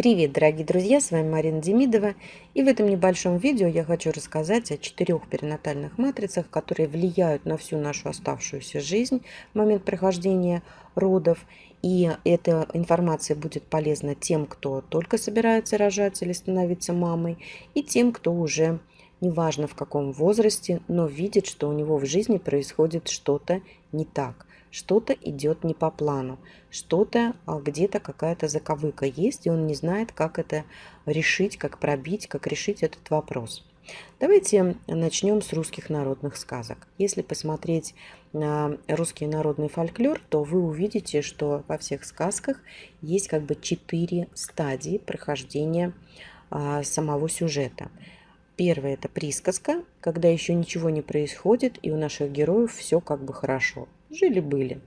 Привет, дорогие друзья, с вами Марина Демидова. И в этом небольшом видео я хочу рассказать о четырех перинатальных матрицах, которые влияют на всю нашу оставшуюся жизнь в момент прохождения родов. И эта информация будет полезна тем, кто только собирается рожать или становиться мамой, и тем, кто уже неважно в каком возрасте, но видит, что у него в жизни происходит что-то не так что-то идет не по плану, что-то а, где-то какая-то заковыка есть, и он не знает, как это решить, как пробить, как решить этот вопрос. Давайте начнем с русских народных сказок. Если посмотреть на русский народный фольклор, то вы увидите, что во всех сказках есть как бы четыре стадии прохождения а, самого сюжета. Первая – это присказка, когда еще ничего не происходит, и у наших героев все как бы хорошо. Жили-были.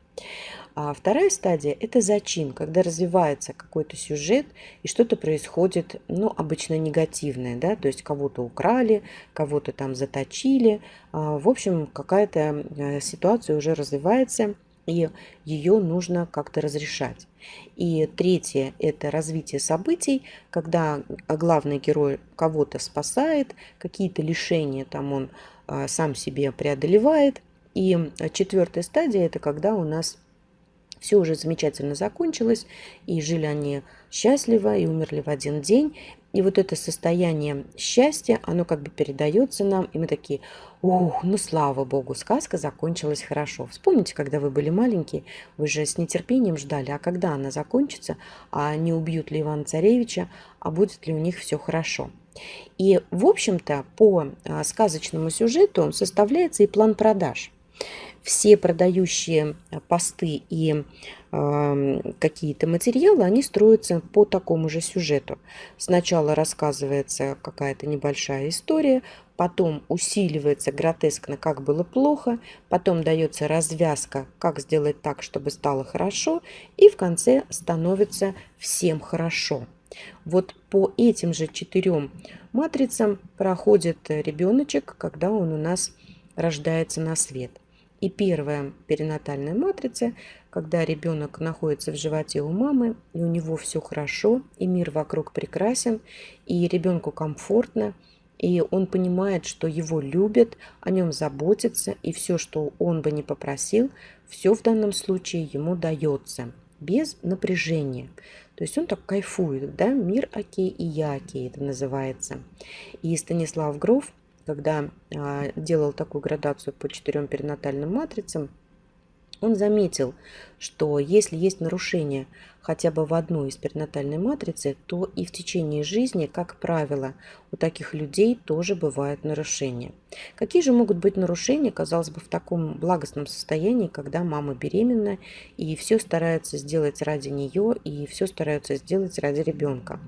А вторая стадия – это зачин, когда развивается какой-то сюжет и что-то происходит, ну, обычно негативное, да, то есть кого-то украли, кого-то там заточили. А, в общем, какая-то э, ситуация уже развивается, и ее нужно как-то разрешать. И третье – это развитие событий, когда главный герой кого-то спасает, какие-то лишения там он а, сам себе преодолевает. И четвертая стадия – это когда у нас все уже замечательно закончилось, и жили они счастливо, и умерли в один день. И вот это состояние счастья, оно как бы передается нам, и мы такие, ух, ну слава богу, сказка закончилась хорошо. Вспомните, когда вы были маленькие, вы же с нетерпением ждали, а когда она закончится, а не убьют ли Ивана Царевича, а будет ли у них все хорошо. И, в общем-то, по а, сказочному сюжету составляется и план продаж все продающие э, посты и э, какие-то материалы, они строятся по такому же сюжету. Сначала рассказывается какая-то небольшая история, потом усиливается гротескно, как было плохо, потом дается развязка, как сделать так, чтобы стало хорошо, и в конце становится всем хорошо. Вот по этим же четырем матрицам проходит ребеночек, когда он у нас рождается на свет. И первая перинатальная матрица, когда ребенок находится в животе у мамы, и у него все хорошо, и мир вокруг прекрасен, и ребенку комфортно, и он понимает, что его любят, о нем заботятся, и все, что он бы не попросил, все в данном случае ему дается, без напряжения. То есть он так кайфует, да, мир окей и я окей, это называется. И Станислав Гров – когда а, делал такую градацию по четырем перинатальным матрицам, он заметил, что если есть нарушение хотя бы в одной из перинатальной матрицы, то и в течение жизни, как правило, у таких людей тоже бывают нарушения. Какие же могут быть нарушения, казалось бы, в таком благостном состоянии, когда мама беременна и все старается сделать ради нее и все стараются сделать ради ребенка?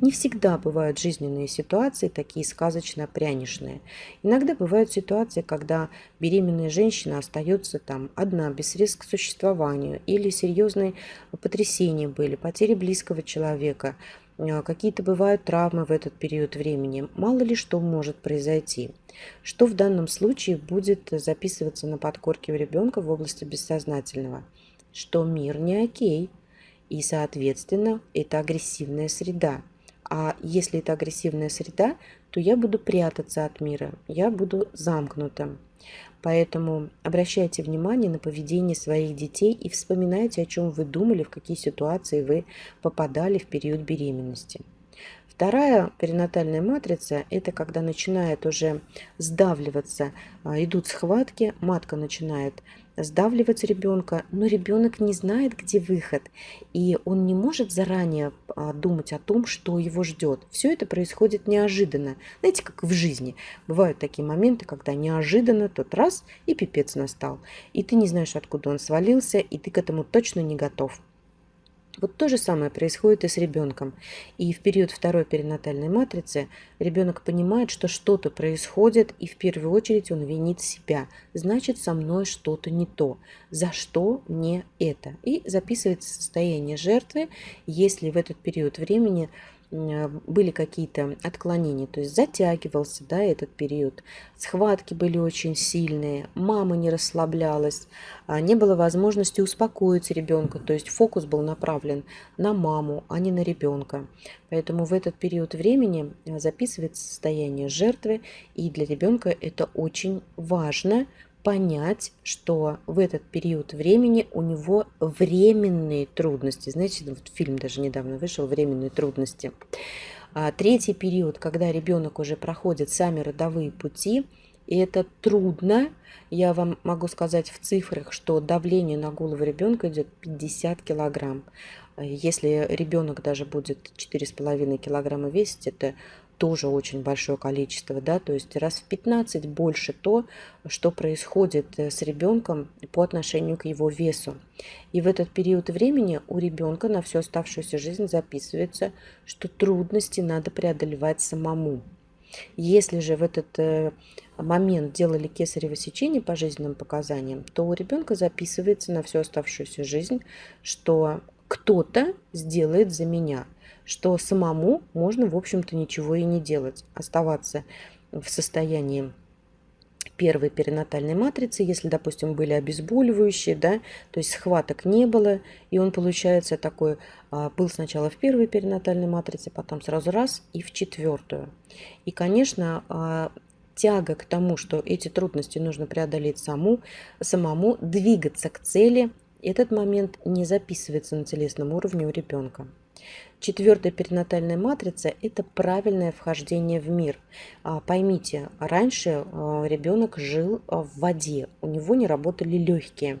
Не всегда бывают жизненные ситуации такие сказочно-пряничные. Иногда бывают ситуации, когда беременная женщина остается там одна, без средств к существованию или серьезные потрясения были, потери близкого человека, э, какие-то бывают травмы в этот период времени. Мало ли что может произойти. Что в данном случае будет записываться на подкорке у ребенка в области бессознательного? Что мир не окей, и, соответственно, это агрессивная среда. А если это агрессивная среда, то я буду прятаться от мира, я буду замкнутым. Поэтому обращайте внимание на поведение своих детей и вспоминайте, о чем вы думали, в какие ситуации вы попадали в период беременности. Вторая перинатальная матрица – это когда начинает уже сдавливаться, а, идут схватки, матка начинает сдавливать ребенка, но ребенок не знает, где выход, и он не может заранее думать о том, что его ждет. Все это происходит неожиданно. Знаете, как в жизни. Бывают такие моменты, когда неожиданно тот раз и пипец настал, и ты не знаешь, откуда он свалился, и ты к этому точно не готов. Вот то же самое происходит и с ребенком. И в период второй перинатальной матрицы ребенок понимает, что что-то происходит, и в первую очередь он винит себя. Значит, со мной что-то не то. За что мне это? И записывается состояние жертвы, если в этот период времени были какие-то отклонения, то есть затягивался да, этот период, схватки были очень сильные, мама не расслаблялась, а не было возможности успокоить ребенка, то есть фокус был направлен на маму, а не на ребенка. Поэтому в этот период времени записывается состояние жертвы, и для ребенка это очень важно, понять, что в этот период времени у него временные трудности. Знаете, вот фильм даже недавно вышел «Временные трудности». А третий период, когда ребенок уже проходит сами родовые пути, и это трудно. Я вам могу сказать в цифрах, что давление на голову ребенка идет 50 килограмм. Если ребенок даже будет 4,5 килограмма весить, это тоже очень большое количество, да, то есть раз в 15 больше то, что происходит э, с ребенком по отношению к его весу. И в этот период времени у ребенка на всю оставшуюся жизнь записывается, что трудности надо преодолевать самому. Если же в этот э, момент делали кесарево сечение по жизненным показаниям, то у ребенка записывается на всю оставшуюся жизнь, что кто-то сделает за меня – что самому можно, в общем-то, ничего и не делать, оставаться в состоянии первой перинатальной матрицы, если, допустим, были обезболивающие, да, то есть схваток не было, и он, получается, такой, а, был сначала в первой перинатальной матрице, потом сразу раз и в четвертую. И, конечно, а, тяга к тому, что эти трудности нужно преодолеть саму, самому, двигаться к цели, этот момент не записывается на телесном уровне у ребенка. Четвертая перинатальная матрица – это правильное вхождение в мир. А, поймите, раньше а, ребенок жил а, в воде, у него не работали легкие.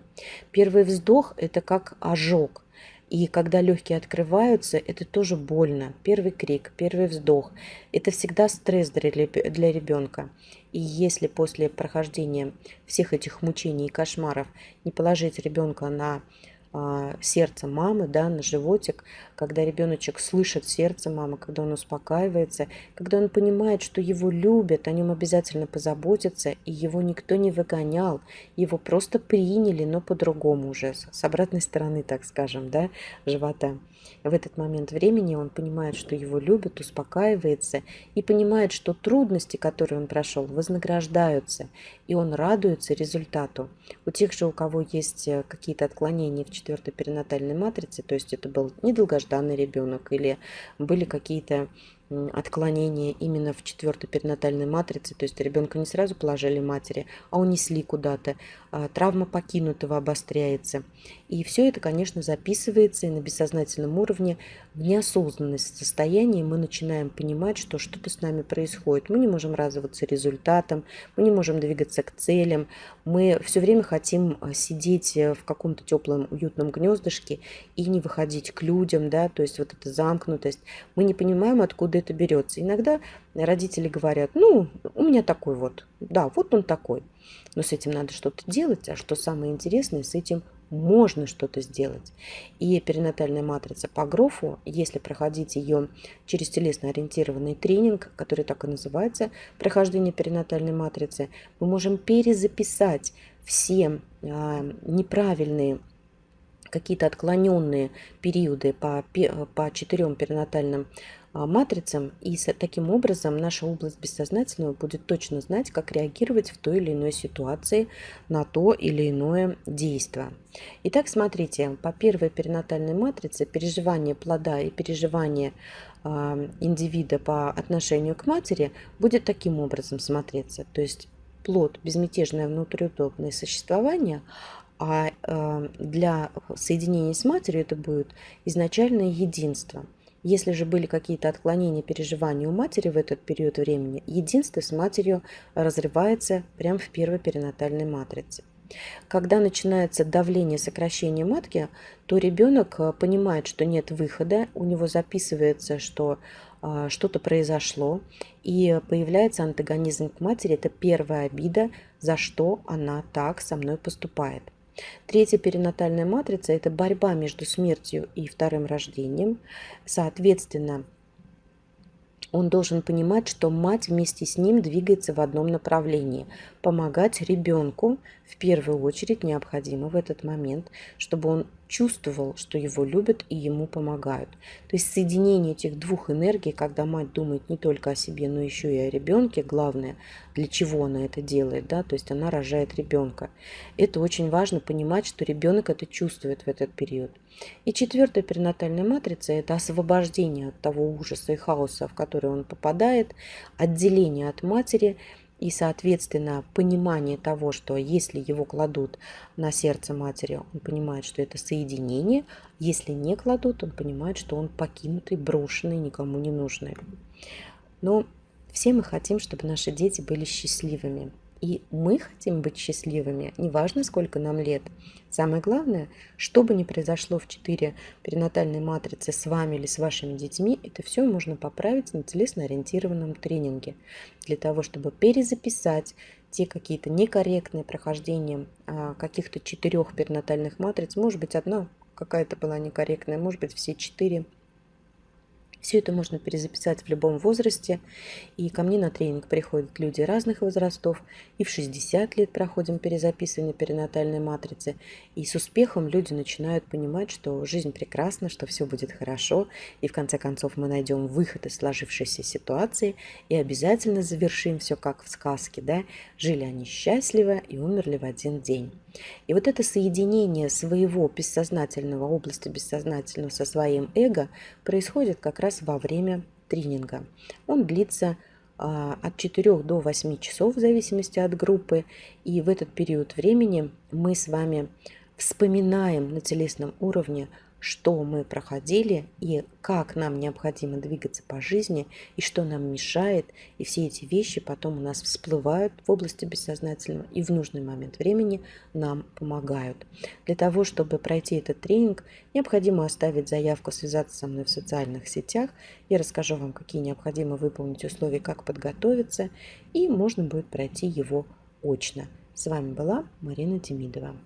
Первый вздох – это как ожог. И когда легкие открываются, это тоже больно. Первый крик, первый вздох – это всегда стресс для ребенка. И если после прохождения всех этих мучений и кошмаров не положить ребенка на сердце мамы, да, на животик, когда ребеночек слышит сердце мамы, когда он успокаивается, когда он понимает, что его любят, о нем обязательно позаботятся, и его никто не выгонял, его просто приняли, но по-другому уже, с обратной стороны, так скажем, да, живота. В этот момент времени он понимает, что его любят, успокаивается и понимает, что трудности, которые он прошел, вознаграждаются, и он радуется результату. У тех же, у кого есть э, какие-то отклонения в четвертой перинатальной матрице, то есть это был недолгожданный ребенок или были какие-то отклонения именно в четвертой перинатальной матрице, то есть ребенка не сразу положили матери, а унесли куда-то, а, травма покинутого обостряется. И все это, конечно, записывается и на бессознательном уровне в неосознанность состоянии мы начинаем понимать, что что-то с нами происходит. Мы не можем радоваться результатам, мы не можем двигаться к целям, мы все время хотим а, сидеть э, в каком-то теплом, уютном гнездышке и не выходить к людям, да, то есть вот эта замкнутость. Мы не понимаем, откуда это берется. Иногда родители говорят, ну, у меня такой вот, да, вот он такой. Но с этим надо что-то делать, а что самое интересное, с этим можно что-то сделать. И перинатальная матрица по Грофу, если проходить ее через телесно-ориентированный тренинг, который так и называется, прохождение перинатальной матрицы, мы можем перезаписать все а, неправильные какие-то отклоненные периоды по, по четырем перинатальным матрицам, и таким образом наша область бессознательного будет точно знать, как реагировать в той или иной ситуации на то или иное действие. Итак, смотрите, по первой перинатальной матрице переживание плода и переживание а, индивида по отношению к матери будет таким образом смотреться. То есть плод, безмятежное внутриутробное существование, а э, для соединения с матерью это будет изначальное единство. Если же были какие-то отклонения переживаний у матери в этот период времени, единство с матерью разрывается прямо в первой перинатальной матрице. Когда начинается давление сокращения матки, то ребенок э, понимает, что нет выхода, у него записывается, что а, что-то произошло, и появляется антагонизм к матери. Это первая обида, за что она так со мной поступает. Третья перинатальная матрица – это борьба между смертью и вторым рождением. Соответственно, он должен понимать, что мать вместе с ним двигается в одном направлении. Помогать ребенку в первую очередь необходимо в этот момент, чтобы он чувствовал, что его любят и ему помогают. То есть соединение этих двух энергий, когда мать думает не только о себе, но еще и о ребенке, главное, для чего она это делает, да, то есть она рожает ребенка. Это очень важно понимать, что ребенок это чувствует в этот период. И четвертая перинатальная матрица – это освобождение от того ужаса и хаоса, в который он попадает, отделение от матери – и, соответственно, понимание того, что если его кладут на сердце матери, он понимает, что это соединение. Если не кладут, он понимает, что он покинутый, брошенный, никому не нужный. Но все мы хотим, чтобы наши дети были счастливыми. И мы хотим быть счастливыми, неважно, сколько нам лет. Самое главное, что бы ни произошло в 4 перинатальной матрицы с вами или с вашими детьми, это все можно поправить на телесно-ориентированном тренинге. Для того, чтобы перезаписать те какие-то некорректные прохождения а, каких-то четырех перинатальных матриц, может быть, одна какая-то была некорректная, может быть, все четыре – все это можно перезаписать в любом возрасте. И ко мне на тренинг приходят люди разных возрастов. И в 60 лет проходим перезаписывание перинатальной матрицы. И с успехом люди начинают понимать, что жизнь прекрасна, что все будет хорошо. И в конце концов мы найдем выход из сложившейся ситуации. И обязательно завершим все как в сказке. Да? Жили они счастливо и умерли в один день. И вот это соединение своего бессознательного, области бессознательного со своим эго происходит как раз во время тренинга. Он длится а, от 4 до 8 часов в зависимости от группы. И в этот период времени мы с вами вспоминаем на телесном уровне что мы проходили и как нам необходимо двигаться по жизни и что нам мешает. И все эти вещи потом у нас всплывают в области бессознательного и в нужный момент времени нам помогают. Для того, чтобы пройти этот тренинг, необходимо оставить заявку, связаться со мной в социальных сетях. Я расскажу вам, какие необходимо выполнить условия, как подготовиться, и можно будет пройти его очно. С вами была Марина Демидова.